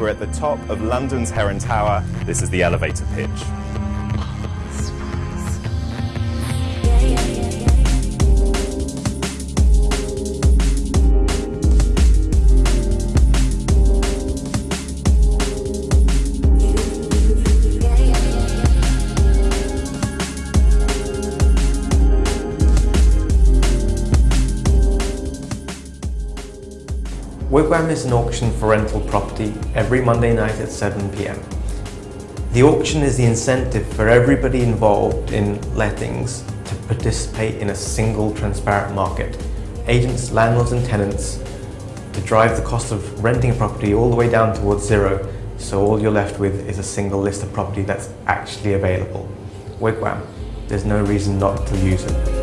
We're at the top of London's Heron Tower. This is the elevator pitch. Wigwam is an auction for rental property every Monday night at 7pm. The auction is the incentive for everybody involved in lettings to participate in a single transparent market. Agents, landlords and tenants to drive the cost of renting a property all the way down towards zero so all you're left with is a single list of property that's actually available. Wigwam, there's no reason not to use it.